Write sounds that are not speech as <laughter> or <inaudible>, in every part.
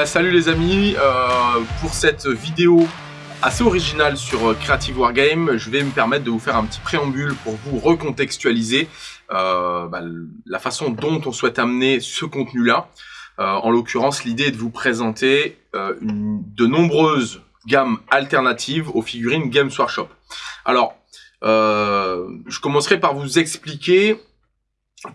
Bien, salut les amis, euh, pour cette vidéo assez originale sur Creative Wargame, je vais me permettre de vous faire un petit préambule pour vous recontextualiser euh, bah, la façon dont on souhaite amener ce contenu-là. Euh, en l'occurrence, l'idée est de vous présenter euh, de nombreuses gammes alternatives aux figurines Games Workshop. Alors, euh, je commencerai par vous expliquer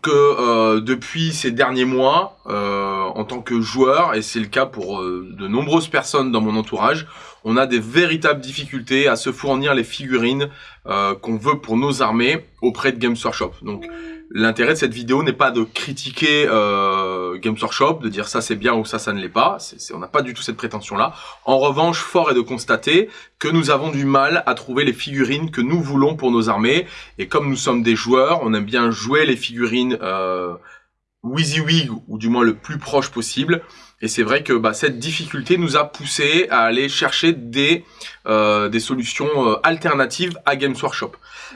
que euh, depuis ces derniers mois, euh, en tant que joueur, et c'est le cas pour euh, de nombreuses personnes dans mon entourage, on a des véritables difficultés à se fournir les figurines euh, qu'on veut pour nos armées auprès de Games Workshop. Donc l'intérêt de cette vidéo n'est pas de critiquer euh, Games Workshop, de dire ça c'est bien ou ça ça ne l'est pas, on n'a pas du tout cette prétention-là. En revanche, fort est de constater que nous avons du mal à trouver les figurines que nous voulons pour nos armées, et comme nous sommes des joueurs, on aime bien jouer les figurines euh, WYSIWYG, ou du moins le plus proche possible, et c'est vrai que bah, cette difficulté nous a poussé à aller chercher des, euh, des solutions euh, alternatives à Games Workshop.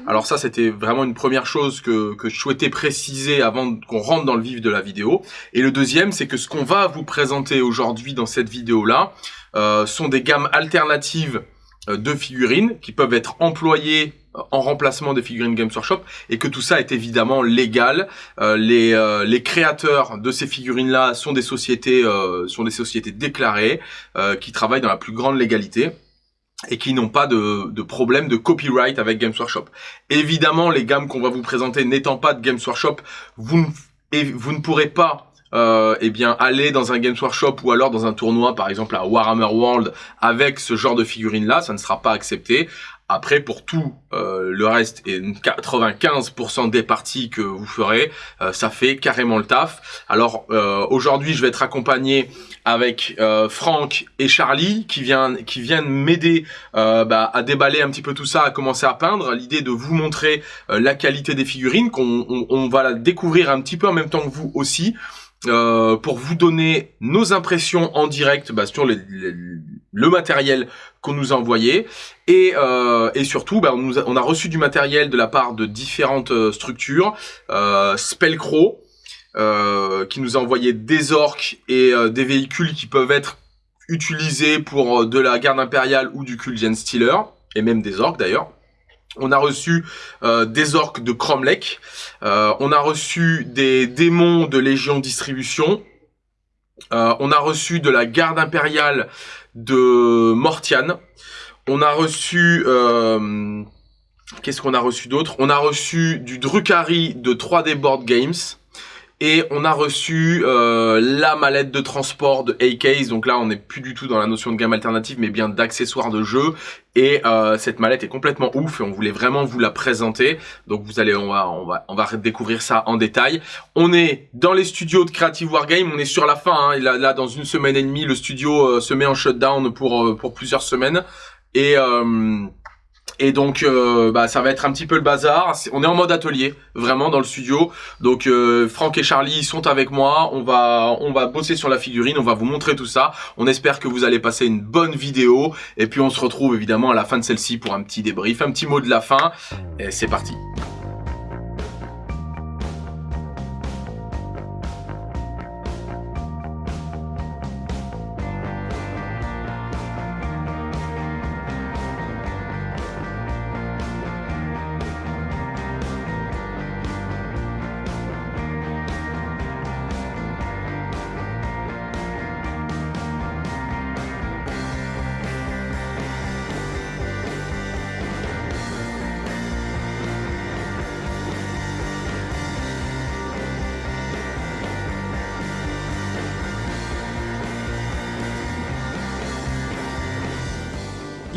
Alors ça, c'était vraiment une première chose que, que je souhaitais préciser avant qu'on rentre dans le vif de la vidéo. Et le deuxième, c'est que ce qu'on va vous présenter aujourd'hui dans cette vidéo-là euh, sont des gammes alternatives de figurines qui peuvent être employées en remplacement des figurines Games Workshop et que tout ça est évidemment légal. Euh, les, euh, les créateurs de ces figurines-là sont des sociétés euh, sont des sociétés déclarées qui travaillent dans la plus grande légalité et qui n'ont pas de, de problème de copyright avec Games Workshop. Évidemment, les gammes qu'on va vous présenter n'étant pas de Games Workshop, vous ne, vous ne pourrez pas euh, eh bien aller dans un Games Workshop ou alors dans un tournoi par exemple à Warhammer World avec ce genre de figurines là, ça ne sera pas accepté. Après, pour tout euh, le reste et 95% des parties que vous ferez, euh, ça fait carrément le taf. Alors euh, aujourd'hui, je vais être accompagné avec Franck et Charlie qui viennent qui viennent m'aider bah, à déballer un petit peu tout ça, à commencer à peindre. L'idée de vous montrer la qualité des figurines, qu'on on, on va la découvrir un petit peu en même temps que vous aussi. Pour vous donner nos impressions en direct bah, sur les, les, le matériel qu'on nous a envoyé et, euh, et surtout bah, on, a, reçu du matériel de la part de différentes euh, structures euh, Spellcrow euh, qui nous a envoyé des orques et euh, des véhicules qui peuvent être utilisés pour de la garde impériale ou du Kuldian Stealer et même des orques d'ailleurs on a reçu des orques de Cromlech. On a reçu des démons de Légion Distribution. On a reçu de la garde impériale de Mortian. On a reçu... Euh, qu'est-ce qu'on a reçu d'autre? On a reçu du Drukhari de 3D Board Games. Et on a reçu euh, la mallette de transport de A-Case. Donc là, on n'est plus du tout dans la notion de gamme alternative, mais bien d'accessoires de jeu. Et euh, cette mallette est complètement ouf et on voulait vraiment vous la présenter. Donc vous allez, on va, on va, on va découvrir ça en détail. On est dans les studios de Creative Wargame. On est sur la fin. Hein. Là, là, dans une semaine et demie, le studio euh, se met en shutdown pour euh, pour plusieurs semaines. Et euh, et donc, euh, bah, ça va être un petit peu le bazar. on est en mode atelier, vraiment dans le studio. Donc, euh, Franck et Charlie sont avec moi. On va, on va bosser sur la figurine. On va vous montrer tout ça. On espère que vous allez passer une bonne vidéo. Et puis, on se retrouve évidemment à la fin de celle-ci pour un petit débrief, un petit mot de la fin. Et c'est parti.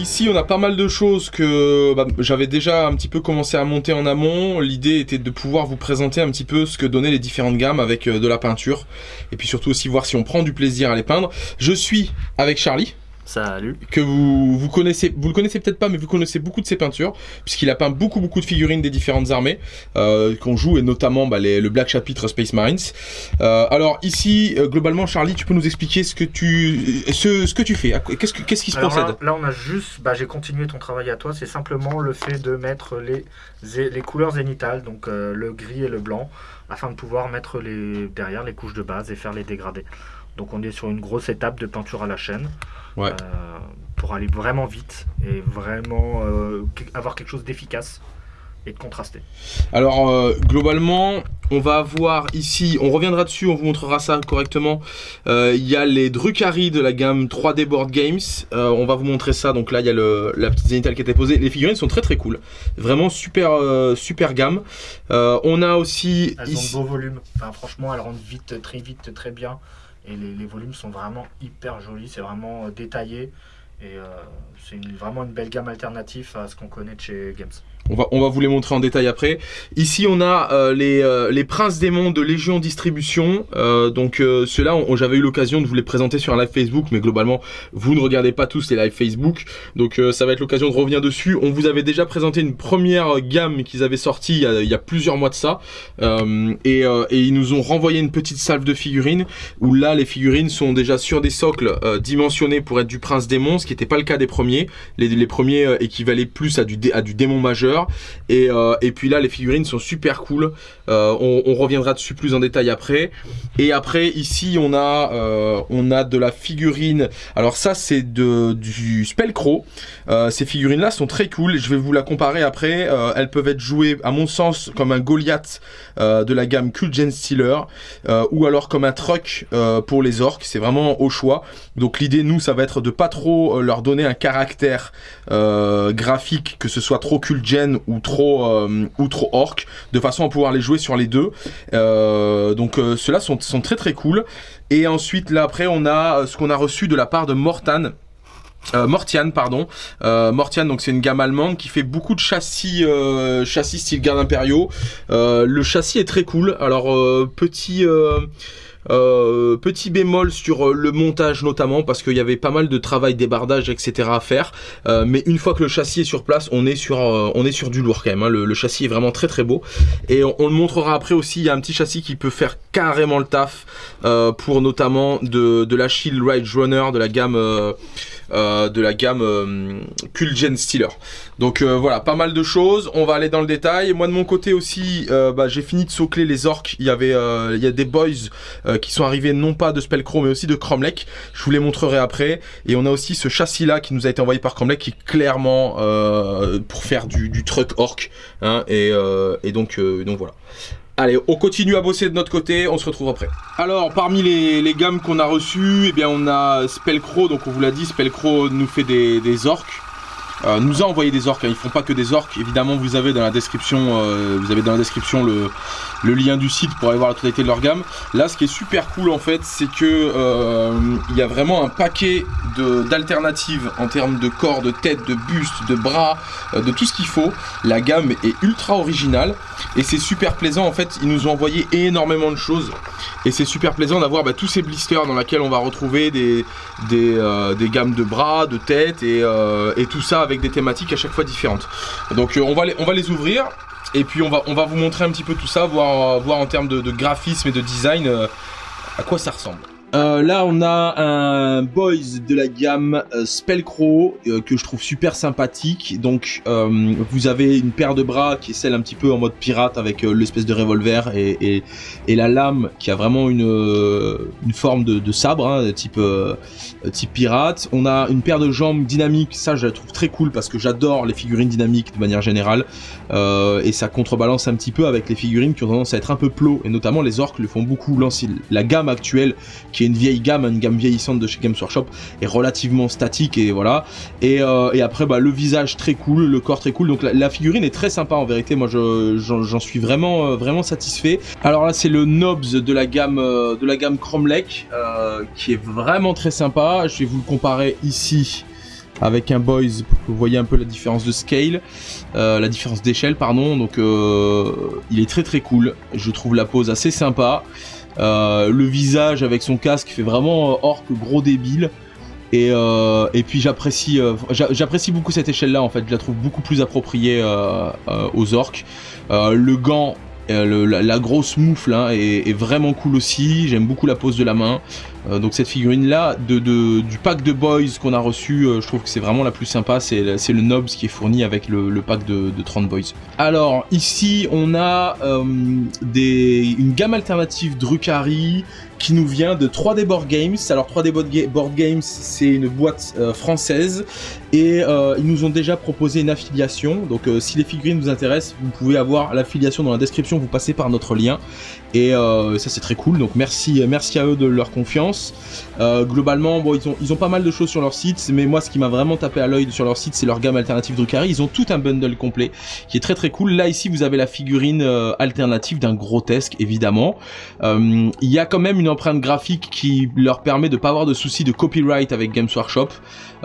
Ici, on a pas mal de choses que bah, j'avais déjà un petit peu commencé à monter en amont. L'idée était de pouvoir vous présenter un petit peu ce que donnaient les différentes gammes avec euh, de la peinture. Et puis surtout aussi voir si on prend du plaisir à les peindre. Je suis avec Charlie. Salut. Que vous, vous connaissez, vous le connaissez peut-être pas, mais vous connaissez beaucoup de ses peintures, puisqu'il a peint beaucoup beaucoup de figurines des différentes armées euh, qu'on joue, et notamment bah, les, le Black Chapitre Space Marines. Euh, alors ici, euh, globalement, Charlie, tu peux nous expliquer ce que tu, ce, ce que tu fais Qu'est-ce que, qu'est-ce qui se Alors procède là, là, on a juste, bah, j'ai continué ton travail à toi, c'est simplement le fait de mettre les, les couleurs zénithales, donc euh, le gris et le blanc, afin de pouvoir mettre les, derrière les couches de base et faire les dégradés. Donc on est sur une grosse étape de peinture à la chaîne. Ouais. euh, pour aller vraiment vite et vraiment euh, avoir quelque chose d'efficace et de contrasté. Alors euh, globalement, on va avoir ici, on reviendra dessus, on vous montrera ça correctement. Euh, Il y a les Drukhari de la gamme 3D Board Games. Euh, on va vous montrer ça. Donc là, il y a le, la petite zénithale qui a été posée. Les figurines sont très très cool. Vraiment super super gamme. On a aussi Elles ici- ont de beaux volumes. Enfin, franchement, elles rentrent vite, très vite, très bien. Et les, volumes sont vraiment hyper jolis. C'est vraiment euh, détaillé. Et euh, c'est vraiment une belle gamme alternative à ce qu'on connaît de chez Games. On va, vous les montrer en détail après. Ici, on a euh, les, euh, les Princes Démons de Légion Distribution. Euh, donc, ceux-là, j'avais eu l'occasion de vous les présenter sur un live Facebook, mais globalement, vous ne regardez pas tous les lives Facebook. Donc, ça va être l'occasion de revenir dessus. On vous avait déjà présenté une première gamme qu'ils avaient sortie il y, a, plusieurs mois de ça. Et, ils nous ont renvoyé une petite salve de figurines, où là, les figurines sont déjà sur des socles dimensionnés pour être du Prince Démon, ce qui n'était pas le cas des premiers. Les, premiers équivalaient plus à du démon majeur. Et, euh, et puis là, les figurines sont super cool. Euh, on, reviendra dessus plus en détail après. Et après, ici, on a, euh, on a de la figurine. Alors ça, c'est du Spellcrow. Ces figurines-là sont très cool. Je vais vous la comparer après. Elles peuvent être jouées, à mon sens, comme un Goliath de la gamme Kulgen Stealer, euh, ou alors comme un truck pour les orques. C'est vraiment au choix. Donc l'idée, nous, ça va être de pas trop leur donner un caractère graphique, que ce soit trop Ou trop euh, ou trop orc, de façon à pouvoir les jouer sur les deux. Euh, donc euh, ceux-là sont, très très cool. Et ensuite là après on a ce qu'on a reçu de la part de Mortan. Euh, Mortian pardon euh, Mortian donc c'est une gamme allemande qui fait beaucoup de châssis châssis style garde impériaux le châssis est très cool alors petit euh, petit bémol sur euh, le montage notamment parce qu'il y avait pas mal de travail débardage etc à faire Euh, mais une fois que le châssis est sur place on est sur on est sur du lourd quand même hein. le, châssis est vraiment très très beau et on, le montrera après aussi il y a un petit châssis qui peut faire carrément le taf pour notamment de, de la Shield Rage Runner de la gamme de la gamme euh, Kulgen Stealer. Donc euh, voilà, pas mal de choses. On va aller dans le détail. Moi de mon côté aussi, euh, bah, j'ai fini de socler les orques. Il y avait, euh, il y a des boys euh, qui sont arrivés non pas de Spellcrow mais aussi de Cromlech. Je vous les montrerai après. Et on a aussi ce châssis là qui nous a été envoyé par Cromlech qui est clairement euh, pour faire du, truck orc. hein, et, euh, donc, euh, donc voilà. Allez, on continue à bosser de notre côté, on se retrouve après. Alors, parmi les, gammes qu'on a reçues, eh bien, on a Spellcrow, donc on vous l'a dit, Spellcrow nous fait des, des orques. Euh, nous a envoyé des orques, hein, ils font pas que des orques. Évidemment, vous avez dans la description, euh, vous avez dans la description le, lien du site pour aller voir la totalité de leur gamme. Là, ce qui est super cool en fait, c'est que euh, il y a vraiment un paquet d'alternatives en termes de corps, de tête, de buste, de bras, de tout ce qu'il faut. La gamme est ultra originale et c'est super plaisant. En fait, ils nous ont envoyé énormément de choses et c'est super plaisant d'avoir bah, tous ces blisters dans lesquels on va retrouver des, gammes de bras, de tête et, et tout ça avec des thématiques à chaque fois différentes. Donc euh, on, va les, on va les ouvrir et puis on va, on va vous montrer un petit peu tout ça, voir, voir en termes de, de graphisme et de design euh, à quoi ça ressemble. Euh, là, on a un Boys de la gamme euh, Spellcrow euh, que je trouve super sympathique. Donc, euh, vous avez une paire de bras qui est celle un petit peu en mode pirate avec l'espèce de revolver et, la lame qui a vraiment une, forme de, sabre, hein, type, pirate. On a une paire de jambes dynamiques. Ça, je la trouve très cool parce que j'adore les figurines dynamiques de manière générale. Et ça contrebalance un petit peu avec les figurines qui ont tendance à être un peu plots. Et notamment, les orques le font beaucoup. La gamme actuelle qui une vieille gamme, une gamme vieillissante de chez Games Workshop, est relativement statique et voilà. Et, euh, après, bah, le visage très cool, le corps très cool. Donc la, figurine est très sympa en vérité. Moi, je- j'en suis vraiment, euh, vraiment satisfait. Alors là, c'est le Nobs de la gamme, euh, de la gamme Cromlech, qui est vraiment très sympa. Je vais vous le comparer ici avec un Boys pour que vous voyez un peu la différence de scale, la différence d'échelle, pardon. Donc, il est très très cool. Je trouve la pose assez sympa. Euh, le visage avec son casque fait vraiment euh, orc gros débile. Et, euh, puis j'apprécie j'a- j'apprécie beaucoup cette échelle là en fait, je la trouve beaucoup plus appropriée aux orques. Le gant, la, grosse moufle hein, est vraiment cool aussi, j'aime beaucoup la pose de la main. Euh, donc cette figurine là du pack de boys qu'on a reçu, euh, je trouve que c'est vraiment la plus sympa, c'est le Nobs qui est fourni avec le, pack de, de 30 boys. Alors ici on a euh, une gamme alternative Drukhari qui nous vient de 3D Board Games. Alors 3D Board, Ga- Board Games c'est une boîte française et ils nous ont déjà proposé une affiliation. Donc si les figurines vous intéressent, vous pouvez avoir l'affiliation dans la description, vous passez par notre lien. Et ça c'est très cool, donc merci, merci à eux de leur confiance. Euh, globalement, ils ont, ils ont pas mal de choses sur leur site, mais moi ce qui m'a vraiment tapé à l'œil sur leur site, c'est leur gamme alternative Drukhari. Ils ont tout un bundle complet qui est très très cool. Là ici, vous avez la figurine euh, alternative d'un grotesque, évidemment. Euh, Il y a quand même une empreinte graphique qui leur permet de pas avoir de soucis de copyright avec Games Workshop.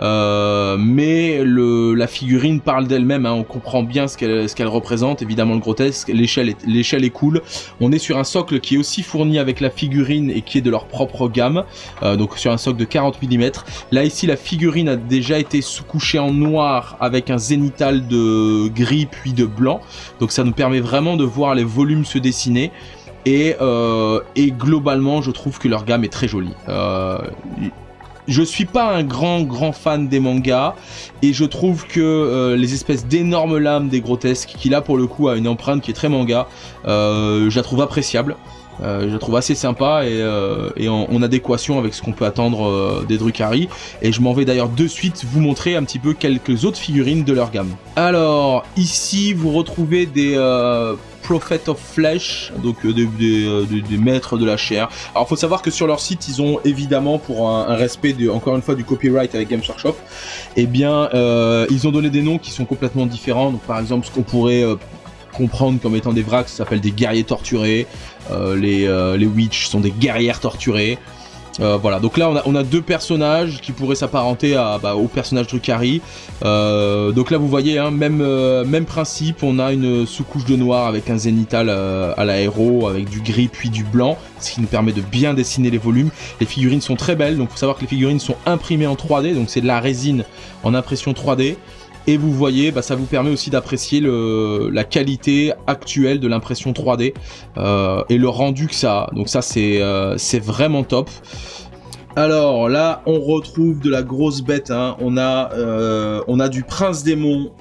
Mais la figurine parle d'elle-même, hein, on comprend bien ce qu'elle représente, évidemment le grotesque, l'échelle est, l'échelle est cool. On est sur un socle qui est aussi fourni avec la figurine et qui est de leur propre gamme, euh, donc sur un socle de 40 mm. Là ici la figurine a déjà été sous-couchée en noir avec un zénital de gris puis de blanc, donc ça nous permet vraiment de voir les volumes se dessiner. Et, euh, globalement, je trouve que leur gamme est très jolie. Euh, je suis pas un grand grand fan des mangas et je trouve que les espèces d'énormes lames des grotesques qui là pour le coup a une empreinte qui est très manga, je la trouve appréciable. Euh, je trouve assez sympa et, euh, en, adéquation avec ce qu'on peut attendre euh, des Drukhari. Et je m'en vais d'ailleurs de suite vous montrer un petit peu quelques autres figurines de leur gamme. Alors, ici vous retrouvez des Prophet of Flesh, donc des, maîtres de la chair. Alors, faut savoir que sur leur site, ils ont évidemment, pour un, respect encore une fois du copyright avec Games Workshop, eh bien, ils ont donné des noms qui sont complètement différents. Donc, par exemple, ce qu'on pourrait comprendre comme étant des vracs, ça s'appelle des guerriers torturés. Euh, les, euh, les witch sont des guerrières torturées. Euh, voilà, donc là on a, on a deux personnages qui pourraient s'apparenter bah, au personnage Drukhari. Euh, donc là vous voyez, hein, même, même principe, on a une sous-couche de noir avec un zénital à l'aéro, avec du gris puis du blanc, ce qui nous permet de bien dessiner les volumes. Les figurines sont très belles, donc faut savoir que les figurines sont imprimées en 3D, donc c'est de la résine en impression 3D. Et vous voyez, bah, ça vous permet aussi d'apprécier la qualité actuelle de l'impression 3D euh, et le rendu que ça a. Donc ça c'est euh, c'est vraiment top. Alors là, on retrouve de la grosse bête. hein. On a euh, on a du Prince Démon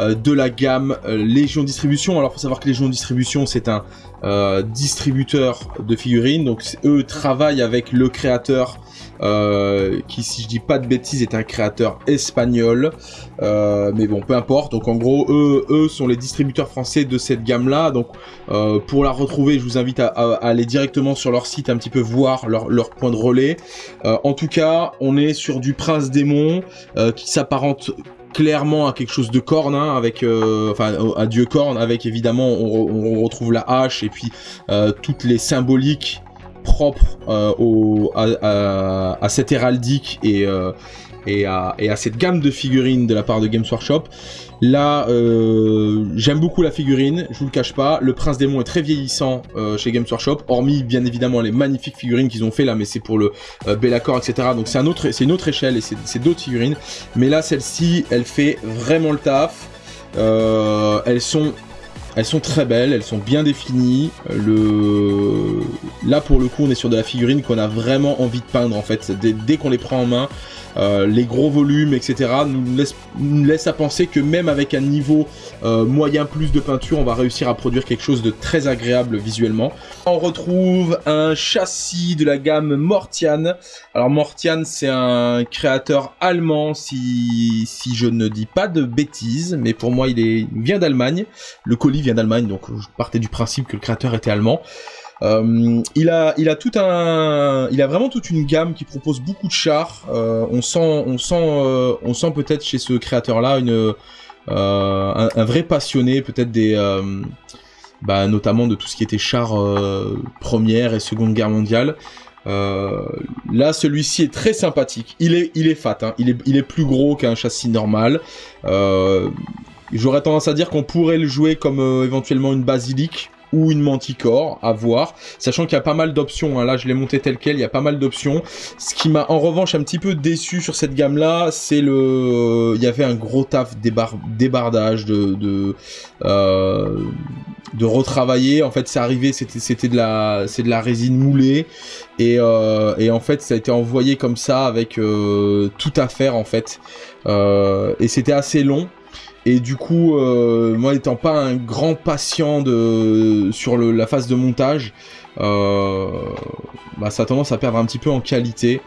de la gamme Légion Distribution. Alors faut savoir que Légion Distribution c'est un distributeur de figurines. Donc eux travaillent avec le créateur euh, qui, si je dis pas de bêtises, est un créateur espagnol. Euh, mais bon, peu importe. Donc en gros, eux, eux sont les distributeurs français de cette gamme-là. Donc euh, pour la retrouver, je vous invite à, à- à aller directement sur leur site, un petit peu voir leur, leur point de relais. Euh, en tout cas, on est sur du Prince Démon euh, qui s'apparente clairement à quelque chose de corne, hein, avec, euh, enfin, un dieu corne, avec évidemment, on, on retrouve la hache et puis euh, toutes les symboliques propres euh, au, à, cette héraldique et, euh, et, à, et à cette gamme de figurines de la part de Games Workshop. Là, euh, j'aime beaucoup la figurine, je vous le cache pas. Le Prince Démon est très vieillissant chez Games Workshop, hormis bien évidemment les magnifiques figurines qu'ils ont fait là, mais c'est pour le euh, Bellacore, etc. Donc c'est un une autre échelle et c'est d'autres figurines. Mais là, celle-ci, elle fait vraiment le taf. Elles sont elles sont très belles, elles sont bien définies. Le... Là, pour le coup, on est sur de la figurine qu'on a vraiment envie de peindre, en fait. Dès, qu'on les prend en main, euh, les gros volumes, etc., nous laissent, nous laissent à penser que même avec un niveau euh, moyen plus de peinture, on va réussir à produire quelque chose de très agréable visuellement. On retrouve un châssis de la gamme Mortian. Alors Mortian, c'est un créateur allemand, si, si je ne dis pas de bêtises, mais pour moi, il, est, il vient d'Allemagne. Le colis vient d'Allemagne, donc je partais du principe que le créateur était allemand. Euh, il a, il a tout un, il a vraiment toute une gamme qui propose beaucoup de chars. Euh, on sent, on sent, euh, on sent peut-être chez ce créateur-là un, un vrai passionné, peut-être des, bah, notamment de tout ce qui était chars première et seconde guerre mondiale. Là, celui-ci est très sympathique. Il est, il est fat. Hein. Il est, il est plus gros qu'un châssis normal. J'aurais tendance à dire qu'on pourrait le jouer comme euh, éventuellement une basilique ou une manticore, à voir, sachant qu'il y a pas mal d'options, hein. là je l'ai monté tel quel, il y a pas mal d'options. Ce qui m'a en revanche un petit peu déçu sur cette gamme-là, c'est le... Il y avait un gros taf débar... débardage de... de... Euh... de retravailler. En fait, c'est arrivé, c'était de la de la résine moulée et euh, et en fait ça a été envoyé comme ça avec tout à faire en fait et c'était assez long. Et du coup, euh, moi étant pas un grand patient de sur la phase de montage, euh, bah, ça a tendance à perdre un petit peu en qualité.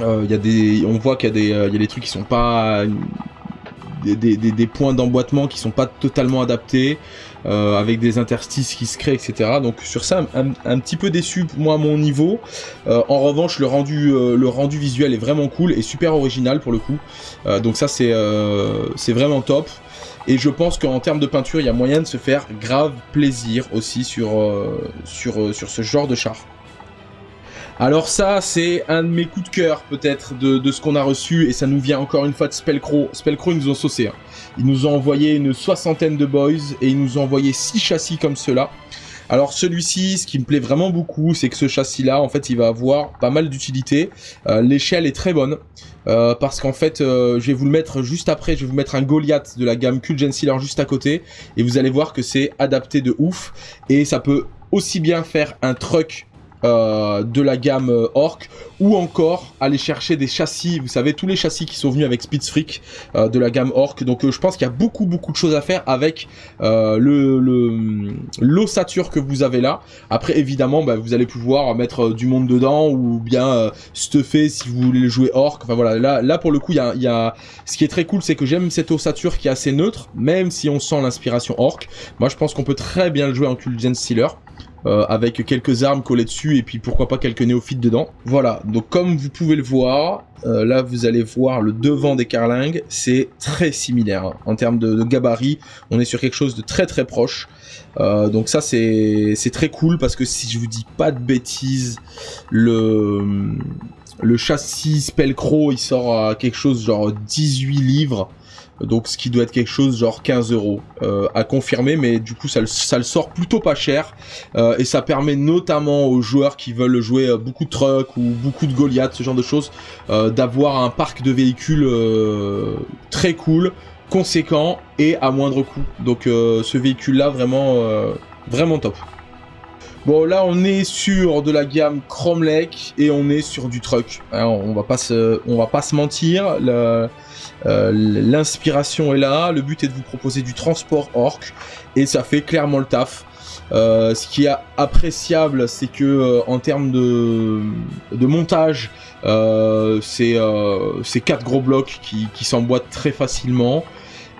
Euh, y a des, on voit qu'il y a des, il y a des trucs qui sont pas des, des- des points d'emboîtement qui sont pas totalement adaptés, euh, avec des interstices qui se créent, etc. Donc sur ça, un, petit peu déçu moi à mon niveau. Euh, en revanche, le rendu, euh, le rendu visuel est vraiment cool et super original pour le coup. Donc ça c'est, vraiment top. Et je pense qu'en termes de peinture, il y a moyen de se faire grave plaisir aussi sur, sur, sur ce genre de char. Alors ça, c'est un de mes coups de cœur peut-être de, ce qu'on a reçu et ça nous vient encore une fois de Spellcrow. Spellcrow, ils nous ont saucé. hein. Ils nous ont envoyé une soixantaine de boys et ils nous ont envoyé six châssis comme cela. Alors celui-ci, ce qui me plaît vraiment beaucoup, c'est que ce châssis-là, en fait, il va avoir pas mal d'utilité. Euh, L'échelle est très bonne euh, parce qu'en fait, euh, je vais vous le mettre juste après. Je vais vous mettre un Goliath de la gamme Kulgen Sealer juste à côté et vous allez voir que c'est adapté de ouf et ça peut aussi bien faire un truck euh, de la gamme euh, Orc ou encore aller chercher des châssis, vous savez tous les châssis qui sont venus avec Spitzfreak euh, de la gamme Orc. Donc euh, je pense qu'il y a beaucoup beaucoup de choses à faire avec le l'ossature que vous avez là. Après évidemment bah, vous allez pouvoir mettre du monde dedans ou bien stuffer si vous voulez jouer Orc. Enfin voilà là là pour le coup il y a, y ce qui est très cool c'est que j'aime cette ossature qui est assez neutre même si on sent l'inspiration Orc. Moi je pense qu'on peut très bien le jouer en Kulgen Stealer euh, avec quelques armes collées dessus et puis pourquoi pas quelques néophytes dedans. Voilà, donc comme vous pouvez le voir, euh, là vous allez voir le devant des carlingues, c'est très similaire. En termes de, gabarit, on est sur quelque chose de très très proche. Euh, donc ça c'est c'est très cool parce que si je vous dis pas de bêtises, le le châssis Spellcrow il sort à quelque chose genre 18 livres. Donc ce qui doit être quelque chose genre 15 euros euh, à confirmer, mais du coup ça, le- sort plutôt pas cher. Euh, et ça permet notamment aux joueurs qui veulent jouer euh, beaucoup de trucks ou beaucoup de Goliath, ce genre de choses, d'avoir un parc de véhicules très cool, conséquent et à moindre coût. Donc ce véhicule-là vraiment, euh, vraiment top. Bon là on est sur de la gamme Cromlech et on est sur du truck. Hein, on va pas se, on va pas se mentir. Euh, L'inspiration est là. Le but est de vous proposer du transport orc et ça fait clairement le taf. Euh, ce qui est appréciable, c'est que euh, en termes de, montage, c'est quatre gros blocs qui, s'emboîtent très facilement.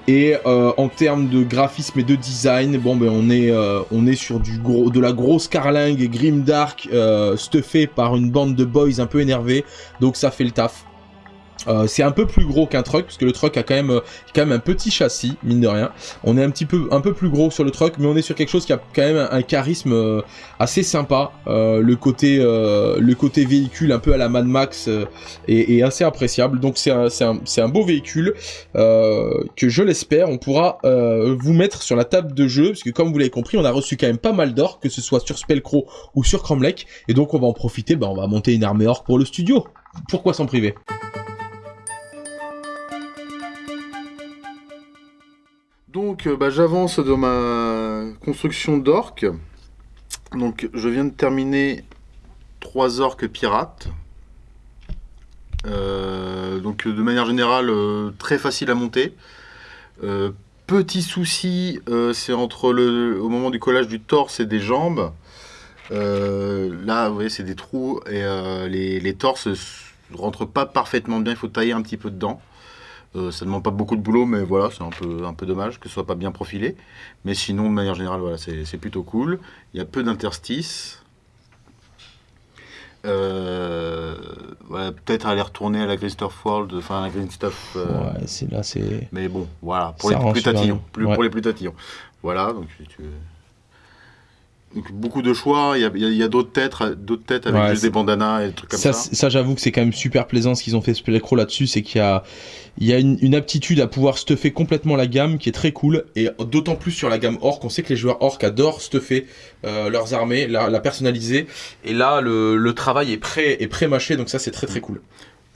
Et en termes de graphisme et de design, bon ben on est sur de la grosse carlingue grimdark euh, stuffé par une bande de boys un peu énervés, donc ça fait le taf. Euh, c'est un peu plus gros qu'un truck parce que le truck a quand même euh, quand même un petit châssis mine de rien. On est un petit peu un peu plus gros sur le truck, mais on est sur quelque chose qui a quand même un, charisme euh, assez sympa. Euh, le côté euh, le côté véhicule un peu à la Mad Max est, est assez appréciable. Donc c'est un un un beau véhicule que je l'espère on pourra vous mettre sur la table de jeu parce que comme vous l'avez compris, on a reçu quand même pas mal d'or que ce soit sur Spellcrow ou sur Cromlech et donc on va en profiter. Ben on va monter une armée orc pour le studio. Pourquoi s'en priver? Donc, euh, bah, j'avance dans ma construction d'orques. Donc, je viens de terminer trois orques pirates. Euh, donc, de manière générale, euh, très facile à monter. Petit souci, c'est entre le, au moment du collage du torse et des jambes. Là, vous voyez, c'est des trous et les, les torses rentrent pas parfaitement bien. Il faut tailler un petit peu dedans. Euh, ça ne demande pas beaucoup de boulot, mais voilà, c'est un peu, un peu dommage que ce soit pas bien profilé. Mais sinon, de manière générale, voilà, c'est plutôt cool. Il y a peu d'interstices. Euh, voilà, Peut-être aller retourner à la Stuff World, enfin à la Green Stuff. euh, Ouais, c'est là c'est Mais bon, voilà, pour Ça les plus tatillons. bien. Plus, Ouais. Pour les plus tatillons. Voilà, donc si tu veux. Donc, beaucoup de choix, il y a, a- d'autres têtes, d'autres têtes avec Ouais, juste des bandanas et des trucs comme ça, ça. j'avoue que c'est quand même super plaisant ce qu'ils ont fait Spellcrow là-dessus, c'est qu'il y a, il y a une, une aptitude à pouvoir stuffer complètement la gamme qui est très cool, et d'autant plus sur la gamme Orc, on sait que les joueurs Orc adorent stuffer euh, leurs armées, la, la personnaliser, et là le, le travail est prêt est pré-mâché, donc ça c'est très très cool.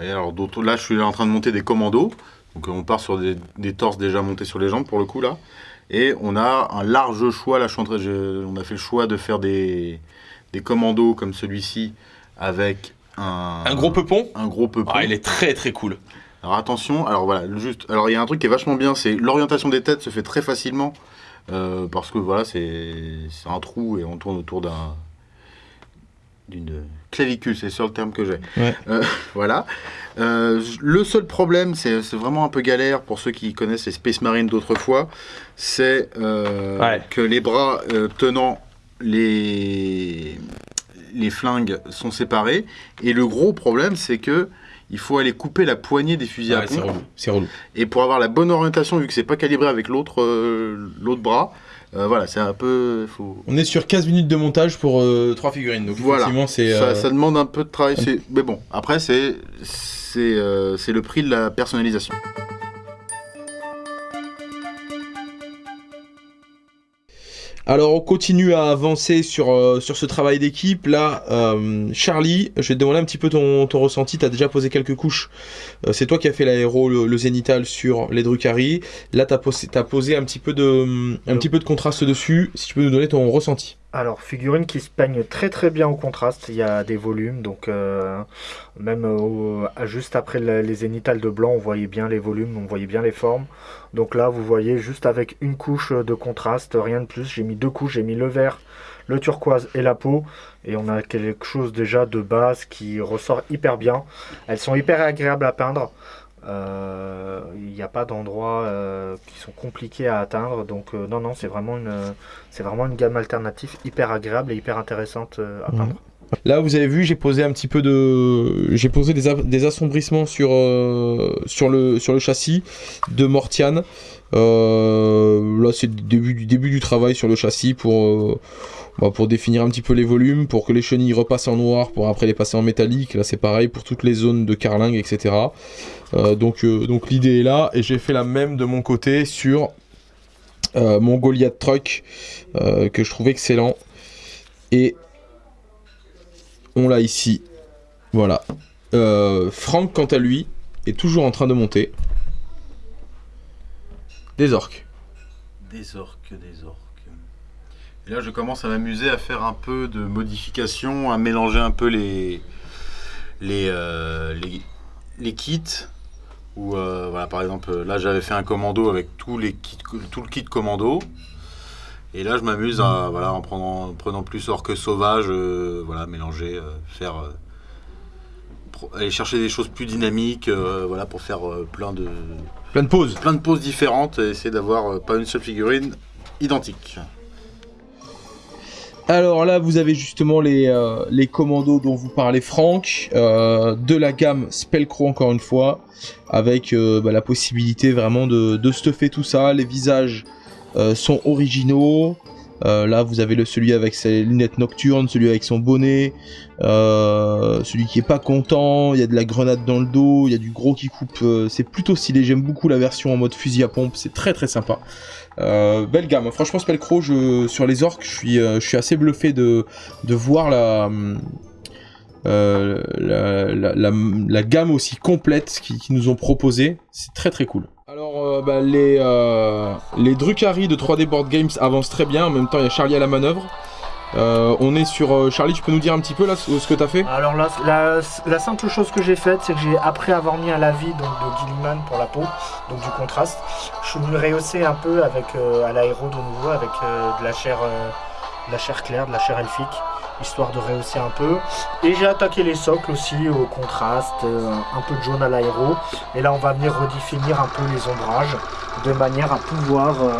Et alors, là, je suis en train de monter des commandos. Donc, on part sur des, des torses déjà montés sur les jambes pour le coup là. Et on a un large choix. Là, je suis en train- je- on a fait le choix de faire des, des commandos comme celui-ci avec un, Un gros peupon un gros peupon. Ah, il est très très cool. Alors attention, alors voilà, juste, alors il y a un truc qui est vachement bien, c'est l'orientation des têtes se fait très facilement euh, parce que voilà, c'est c'est un trou et on tourne autour d'un d'une clavicule, c'est le seul terme que j'ai. Ouais. Euh, <laughs> voilà. Euh, le seul problème, c'est c'est vraiment un peu galère pour ceux qui connaissent les Space Marines d'autrefois, c'est euh, Ouais. que les bras euh, tenant les les flingues sont séparés et le gros problème, c'est que il faut aller couper la poignée des fusils à Ouais, pompe. relou. C'est relou. Et pour avoir la bonne orientation, vu que c'est pas calibré avec l'autre euh, l'autre bras, euh, voilà, c'est un peu. Faut... On est sur 15 minutes de montage pour 3 figurines. Donc Voilà. effectivement, c'est. Ça, euh, ça demande un peu de travail. Mais bon, après, euh, c'est le prix de la personnalisation. Alors on continue à avancer sur, euh, sur ce travail d'équipe. Là, euh, Charlie, je vais te demander un petit peu ton, ton ressenti. Tu déjà posé quelques couches. Euh, c'est toi qui as fait l'aéro, le, le zénital sur les Drucari. Là, tu as, posé as posé un petit, peu de, un petit peu de contraste dessus. Si tu peux nous donner ton ressenti. Alors, figurine qui se peigne très très bien au contraste. Il y a des volumes, donc euh, même juste après le- les zénithales de blanc, on voyait bien les volumes, on voyait bien les formes. Donc là, vous voyez juste avec une couche de contraste, rien de plus. J'ai mis deux couches, j'ai mis le vert, le turquoise et la peau. Et on a quelque chose déjà de base qui ressort hyper bien. Elles sont hyper agréables à peindre. Euh, Il n'y a pas d'endroits euh, qui sont compliqués à atteindre. Donc euh, non, non, c'est vraiment une... Vraiment une gamme alternative hyper agréable et hyper intéressante à peindre. Là, vous avez vu, j'ai posé un petit peu de, j'ai posé des, des assombrissements sur sur le sur le châssis de Mortian. Euh, là, c'est le début du début du travail sur le châssis pour euh, bah, pour définir un petit peu les volumes, pour que les chenilles repassent en noir, pour après les passer en métallique. Là, c'est pareil pour toutes les zones de carlingue, etc. Euh, donc donc l'idée est là et j'ai fait la même de mon côté sur mon Goliath Truck que je trouve excellent et on l'a ici. Voilà. Franck, quant à lui, est toujours en train de monter. Des orques. Des orques, des orques. Et là, je commence à m'amuser à faire un peu de modification, à mélanger un peu les les euh, les, kits. Ou euh, voilà, par exemple, là, j'avais fait un commando avec tous les kits, tout le kit commando. Et là, je m'amuse à voilà, en prenant, en prenant plus orques sauvages, euh, voilà, mélanger, faire aller chercher des choses plus dynamiques, euh, voilà, pour faire euh, plein de Plein de pauses. plein de poses différentes et essayer d'avoir euh, pas une seule figurine identique. Alors là, vous avez justement les, euh, les commandos dont vous parlez, Franck, euh, de la gamme Spellcrow encore une fois, avec euh, bah, la possibilité vraiment de, de stuffer tout ça. Les visages sont originaux. Euh, là, vous avez le, celui avec ses lunettes nocturnes, celui avec son bonnet, euh, celui qui est pas content. Il y a de la grenade dans le dos, il y a du gros qui coupe. euh, c'est plutôt stylé. J'aime beaucoup la version en mode fusil à pompe. C'est très très sympa. Belle gamme. Franchement, Spellcrow, je, sur les orques, je suis, assez bluffé de, voir la, gamme aussi complète qu'ils qu'ils nous ont proposé. C'est très très cool. Alors, euh, bah, les, euh, les de 3D Board Games avancent très bien. En même temps, il y a Charlie à la manœuvre. Euh, on est sur. euh, Charlie, tu peux nous dire un petit peu là ce que tu as fait? Alors la, la simple chose que j'ai faite, c'est que j'ai, après avoir mis un lavis donc, de Gilliman pour la peau, donc du contraste, je suis venu rehausser un peu avec à l'aéro de nouveau, avec de la chair, de la chair claire, de la chair elfique, histoire de rehausser un peu. Et j'ai attaqué les socles aussi au contraste, euh, un peu de jaune à l'aéro. Et là, on va venir redéfinir un peu les ombrages, de manière à pouvoir euh,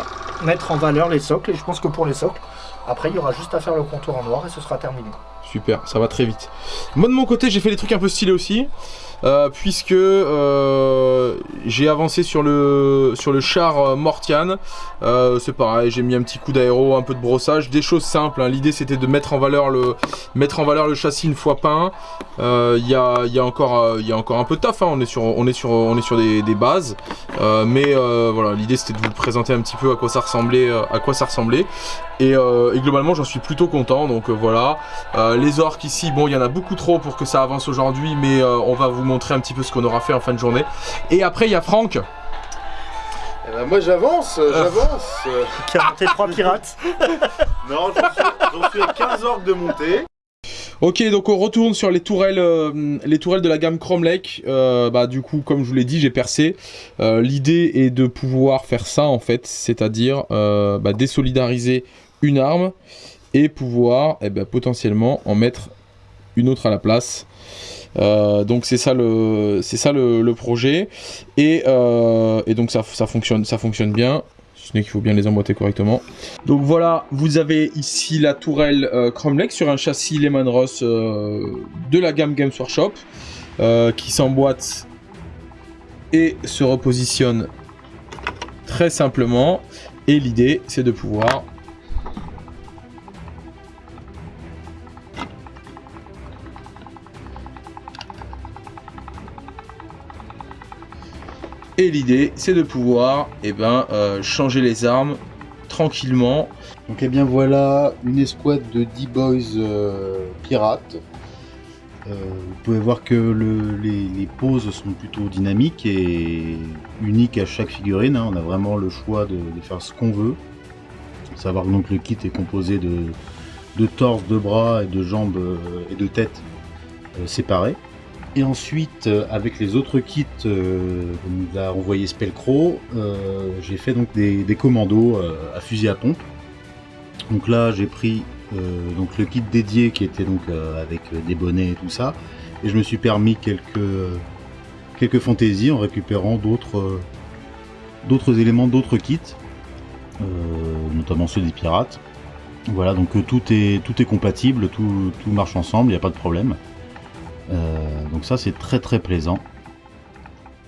mettre en valeur les socles. Et je pense que pour les socles, après, il y aura juste à faire le contour en noir et ce sera terminé. Super, ça va très vite. Moi de mon côté, j'ai fait des trucs un peu stylés aussi, euh, puisque euh, j'ai avancé sur le char euh, Mortian. C'est pareil, j'ai mis un petit coup d'aéro, un peu de brossage, des choses simples. hein. L'idée c'était de mettre en valeur le châssis une fois peint. Il y, a, encore un peu de taf. hein. On est sur des, bases, mais voilà, l'idée c'était de vous présenter un petit peu à quoi ça ressemblait. Et, globalement, j'en suis plutôt content. Donc voilà. Euh, les orques ici, bon, il y en a beaucoup trop pour que ça avance aujourd'hui, mais euh, on va vous montrer un petit peu ce qu'on aura fait en fin de journée. Et après, il y a Franck. Eh ben, moi j'avance, euh, j'avance. Qui a monté trois pirates. <laughs> non, j'en suis, j'en suis à 15 orques de montée. Ok, donc on retourne sur les tourelles, euh, les tourelles de la gamme Chrome Lake. Euh, bah, du coup, comme je vous l'ai dit, j'ai percé. Euh, L'idée est de pouvoir faire ça en fait, c'est-à-dire euh, bah, désolidariser une arme et pouvoir eh ben, potentiellement en mettre une autre à la place. Euh, donc c'est ça le c'est ça le, projet. Et, euh, et donc ça, ça fonctionne ça fonctionne bien. Ce n'est qu'il faut bien les emboîter correctement. Donc voilà vous avez ici la tourelle euh, sur un châssis Lehman Ross euh, de la gamme Games Workshop qui s'emboîte et se repositionne très simplement. Et l'idée c'est de pouvoir Et l'idée, c'est de pouvoir eh ben, euh, changer les armes tranquillement. Donc eh bien voilà une escouade de 10 boys euh, pirates. Euh, vous pouvez voir que le- les, poses sont plutôt dynamiques et uniques à chaque figurine. hein. On a vraiment le choix de, faire ce qu'on veut. Savoir que le kit est composé de, de torse, de bras et de jambes et de tête euh, séparés. Et ensuite, euh, avec les autres kits euh, que nous a envoyé Spellcrow, euh, j'ai fait donc des, commandos à fusil à pompe. Donc là, j'ai pris donc le kit dédié qui était donc avec des bonnets et tout ça, et je me suis permis quelques quelques fantaisies en récupérant d'autres éléments d'autres kits, notamment ceux des pirates. Voilà, donc tout est tout est compatible, tout, tout marche ensemble, il n'y a pas de problème. Euh, donc ça c'est très très plaisant.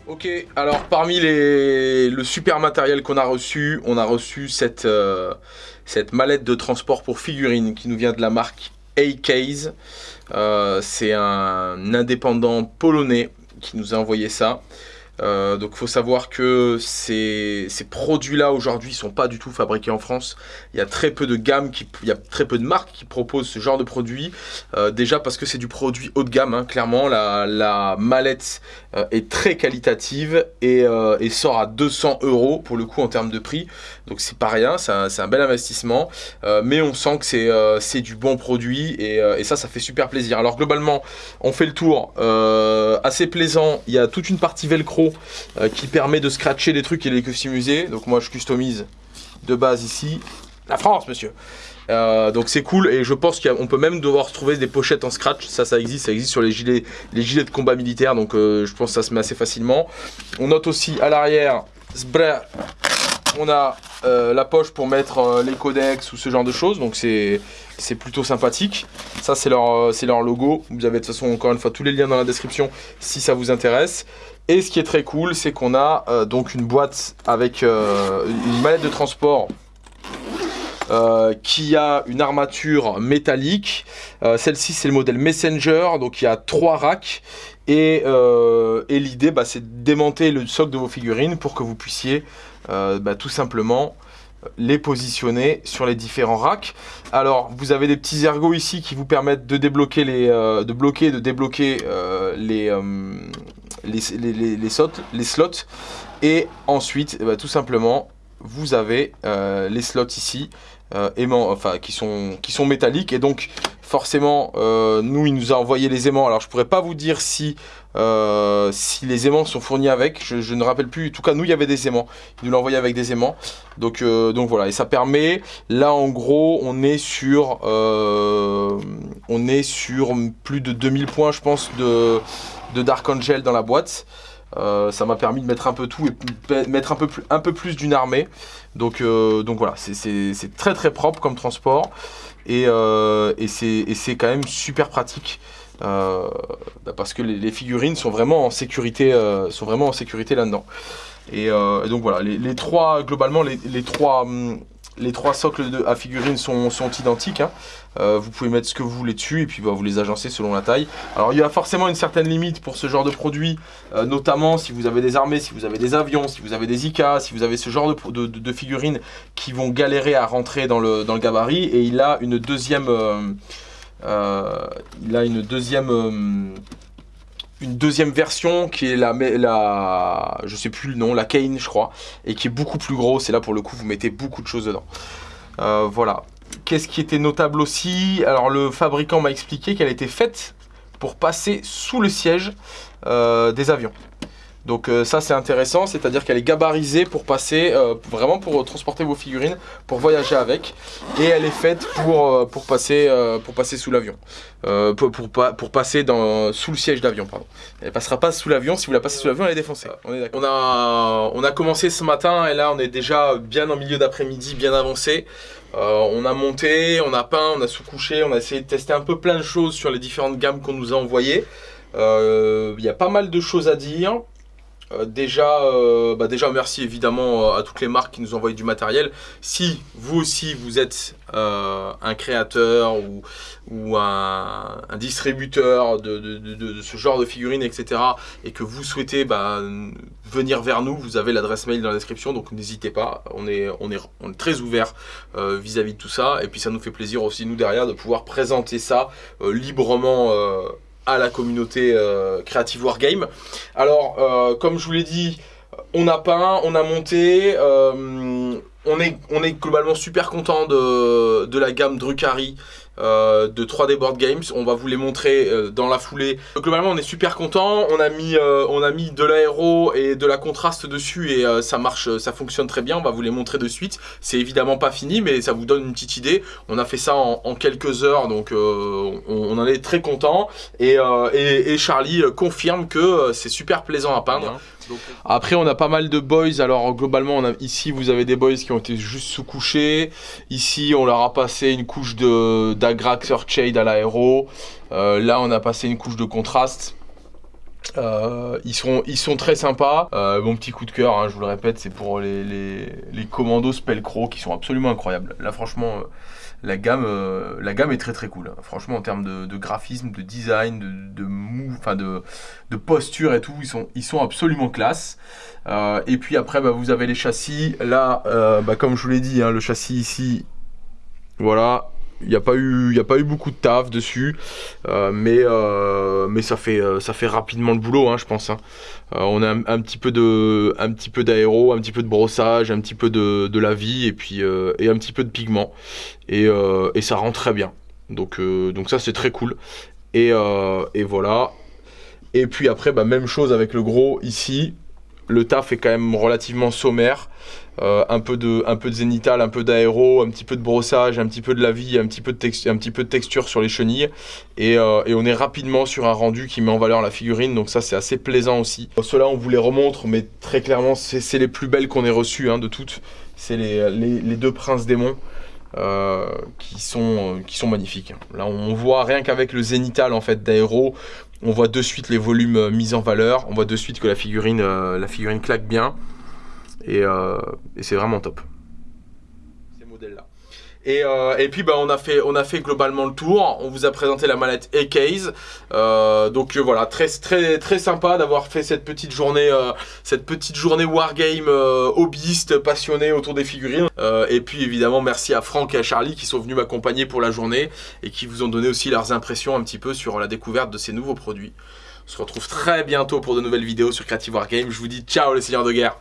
Ok, alors parmi les... le super matériel qu'on a reçu, on a reçu cette, euh, cette mallette de transport pour figurines qui nous vient de la marque A-Case. Euh, C'est un indépendant polonais qui nous a envoyé ça. Euh, donc faut savoir que ces, produits-là aujourd'hui sont pas du tout fabriqués en France. Il y a très peu de gammes, qui, de marques qui proposent ce genre de produit. Euh, déjà parce que c'est du produit haut de gamme, hein, clairement. La, la mallette euh, est très qualitative et, euh, sort à 200 euros pour le coup en termes de prix. Donc c'est pas rien, c'est un, un bel investissement. Euh, mais on sent que c'est du bon produit et, ça, ça fait super plaisir. Alors globalement, on fait le tour. Assez plaisant. Il y a toute une partie velcro qui permet de scratcher des trucs et les customiser. Donc moi, je customise de base ici. La France, monsieur. Euh, donc c'est cool et je pense qu'on peut même devoir trouver des pochettes en scratch. Ça, ça existe, ça existe sur les gilets, les gilets de combat militaire. Donc euh, je pense que ça se met assez facilement. On note aussi à l'arrière, on a euh, la poche pour mettre les codex ou ce genre de choses. Donc c'est c'est plutôt sympathique. Ça c'est leur leur logo. Vous avez de toute façon encore une fois tous les liens dans la description si ça vous intéresse. Et ce qui est très cool, c'est qu'on a donc une boîte avec une mallette de transport euh, qui a une armature métallique. Euh, Celle-ci, c'est le modèle Messenger, donc il y a trois racks. Et, euh, l'idée, bah, c'est de démonter le socle de vos figurines pour que vous puissiez bah, tout simplement les positionner sur les différents racks. Alors, vous avez des petits ergots ici qui vous permettent de débloquer les, de bloquer, de débloquer les, les, slots, les slots. Et ensuite, eh ben, tout simplement, vous avez les slots ici, euh, aimants, enfin qui sont qui sont métalliques et donc forcément, euh, nous il nous a envoyé les aimants. Alors je pourrais pas vous dire si euh, si les aimants sont fournis avec. Je, ne rappelle plus. En tout cas, nous il y avait des aimants. Il nous l'a envoyé avec des aimants. Donc donc voilà et ça permet. Là en gros, on est sur on est sur plus de 2000 points, je pense, de de Dark Angel dans la boîte. Euh, ça m'a permis de mettre un peu tout et mettre un peu plus, un peu plus d'une armée. Donc, euh, donc voilà, c'est- très très propre comme transport et, euh, et c'est quand même super pratique euh, bah, parce que les, les figurines sont vraiment en sécurité, euh, sont vraiment en sécurité là-dedans. Et, euh, et donc voilà, les, les trois globalement les, les trois hum, les trois socles de, à figurines sont, identiques. hein. Euh, vous pouvez mettre ce que vous voulez dessus et puis bah, vous les agencez selon la taille. Alors il y a forcément une certaine limite pour ce genre de produit, euh, notamment si vous avez des armées, si vous avez des avions, si vous avez des IK, si vous avez ce genre de, figurines qui vont galérer à rentrer dans le, gabarit. Et il a une deuxième, euh, il a une deuxième, une deuxième version qui est la, la, je sais plus le nom, la Kane je crois, et qui est beaucoup plus gros. C'est là pour le coup vous mettez beaucoup de choses dedans. Euh, voilà. Qu'est-ce qui était notable aussi? Alors le fabricant m'a expliqué qu'elle était faite pour passer sous le siège euh, des avions. Donc euh, ça c'est intéressant, c'est-à-dire qu'elle est gabarisée pour passer, euh, vraiment pour transporter vos figurines, pour voyager avec. Et elle est faite pour, euh, pour, passer, pour passer sous l'avion. pour, pour, pour, passer dans, sous le siège d'avion, pardon. Elle ne passera pas sous l'avion, si vous la passez sous l'avion, elle est défoncée. On, est on, a, on a commencé ce matin et là on est déjà bien en milieu d'après-midi, bien avancé. on a monté, on a peint, on a sous-couché, on a essayé de tester un peu plein de choses sur les différentes gammes qu'on nous a envoyées. Il y a pas mal de choses à dire. Euh, déjà, euh, bah déjà, merci évidemment euh, à toutes les marques qui nous envoient du matériel. Si vous aussi, vous êtes un créateur ou, un, distributeur de, ce genre de figurines, etc., et que vous souhaitez bah, venir vers nous, vous avez l'adresse mail dans la description, donc n'hésitez pas. On est, très ouvert vis-à-vis -vis de tout ça. Et puis, ça nous fait plaisir aussi, nous, derrière, de pouvoir présenter ça librement à la communauté euh, Creative Wargame. Alors, euh, comme je vous l'ai dit, on a peint, on a monté, euh, on, est, globalement super content de la gamme Drucari euh, de 3D Board Games. On va vous les montrer euh, dans la foulée. globalement, on est super content. On a mis, euh, on a mis de l'aéro et de la contraste dessus et ça marche, ça fonctionne très bien. On va vous les montrer de suite. C'est évidemment pas fini, mais ça vous donne une petite idée. On a fait ça en, quelques heures, donc on, en est très content. Et, et, Charlie confirme que c'est super plaisant à peindre. Après, on a pas mal de boys. Alors, globalement, on a, ici, vous avez des boys qui ont été juste sous-couchés. Ici, on leur a passé une couche d'Agrax Earthshade à l'aéro. Euh, là, on a passé une couche de contraste. Euh, ils, sont, très sympas. Euh, mon petit coup de cœur, hein, je vous le répète, c'est pour les, commandos Spellcrow qui sont absolument incroyables. Là, franchement, la gamme, euh, est très très cool. Franchement, en termes de, graphisme, de design, de, de enfin de, de, posture et tout, ils sont, absolument classe. Euh, et puis après, bah, vous avez les châssis. Là, euh, bah, comme je vous l'ai dit, hein, le châssis ici, voilà, il n'y a, pas eu, a pas eu beaucoup de taf dessus, euh, mais, euh, mais ça, fait, euh, ça fait rapidement le boulot, hein, je pense. Hein. on a un, petit peu d'aéro, un petit peu de brossage, un petit peu de, de la vie et puis un petit peu de pigment. Et, ça rend très bien. Donc, ça c'est très cool. Et, et, voilà. Et puis après, bah, même chose avec le gros ici. Le taf est quand même relativement sommaire. Euh, un, peu de, un zénital, un peu d'aéro, un petit peu de brossage, un petit peu de la vie, un petit peu de, texture sur les chenilles. Euh, et, on est rapidement sur un rendu qui met en valeur la figurine, donc ça c'est assez plaisant aussi. Ceux-là on vous les remontre, mais très clairement c'est les plus belles qu'on ait reçues hein, de toutes. C'est les, deux princes démons. Euh, qui, sont, qui sont magnifiques. Là, on voit rien qu'avec le zénital en fait d'aéro, on voit de suite les volumes mis en valeur, on voit de suite que la figurine, la figurine claque bien. Euh, et, c'est vraiment top. Et, euh, et, puis bah, on, a fait, on a fait globalement le tour, on vous a présenté la mallette E-Case, euh, donc voilà, très, très, très sympa d'avoir fait cette petite journée, cette petite journée Wargame hobbyiste, passionné autour des figurines. et puis évidemment merci à Franck et à Charlie qui sont venus m'accompagner pour la journée et qui vous ont donné aussi leurs impressions un petit peu sur la découverte de ces nouveaux produits. On se retrouve très bientôt pour de nouvelles vidéos sur Creative Wargame, je vous dis ciao les seigneurs de guerre